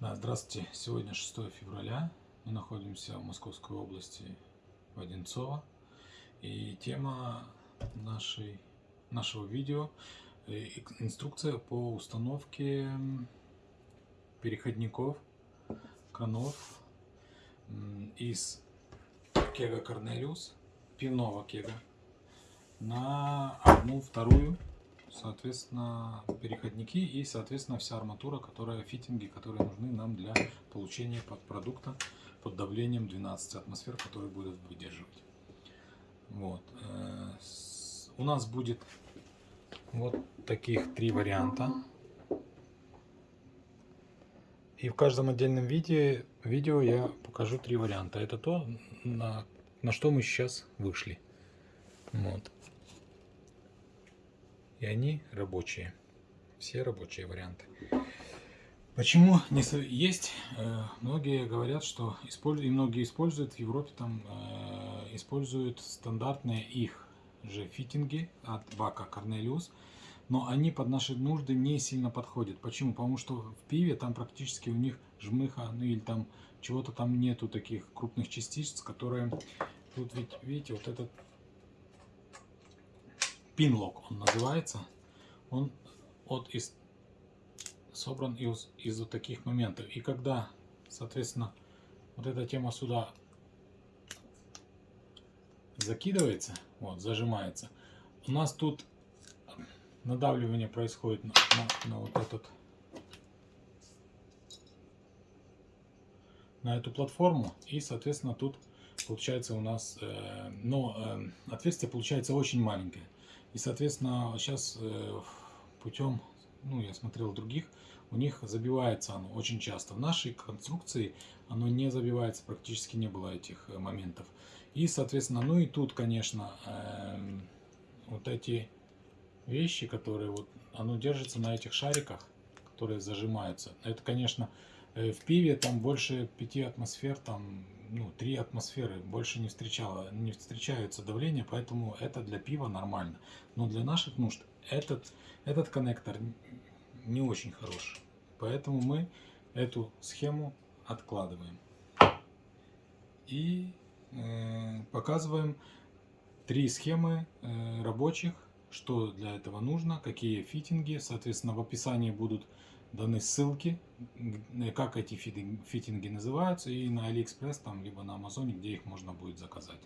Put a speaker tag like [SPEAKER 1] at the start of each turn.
[SPEAKER 1] Да, здравствуйте. Сегодня 6 февраля. Мы находимся в Московской области, в Одинцово. И тема нашей, нашего видео э, – инструкция по установке переходников, конов из кега Корнелиус, пивного кега, на одну вторую соответственно, переходники и, соответственно, вся арматура, которая, фитинги, которые нужны нам для получения продукта под давлением 12 атмосфер, который будет выдерживать. Вот. Э, у нас будет вот таких три варианта. И в каждом отдельном видео, видео я покажу три варианта. Это то, на, на что мы сейчас вышли. Вот. И они рабочие. Все рабочие варианты. Почему не есть? Э, многие говорят, что используют, и многие используют в Европе там э, используют стандартные их же фитинги от бака Cornelius, но они под наши нужды не сильно подходят. Почему? Потому что в пиве там практически у них жмыха, ну или там чего-то там нету таких крупных частиц, которые тут ведь видите вот этот пинлок он называется. Он от из, собран из, из вот таких моментов. И когда, соответственно, вот эта тема сюда закидывается, вот, зажимается, у нас тут надавливание происходит на, на, на вот этот на эту платформу и соответственно тут получается у нас э, но э, отверстие получается очень маленькое и, соответственно, сейчас э, путем, ну, я смотрел других, у них забивается оно очень часто. В нашей конструкции оно не забивается, практически не было этих э, моментов. И, соответственно, ну и тут, конечно, эм, вот эти вещи, которые вот, оно держится на этих шариках, которые зажимаются. Это, конечно, э, в пиве там больше 5 атмосфер, там ну, 3 атмосферы, больше не, встречало, не встречаются давления, поэтому это для пива нормально. Но для наших нужд этот, этот коннектор не очень хорош. Поэтому мы эту схему откладываем. И э, показываем три схемы э, рабочих, что для этого нужно, какие фитинги. Соответственно, в описании будут даны ссылки, как эти фитинги называются, и на Алиэкспресс, там, либо на Амазоне, где их можно будет заказать.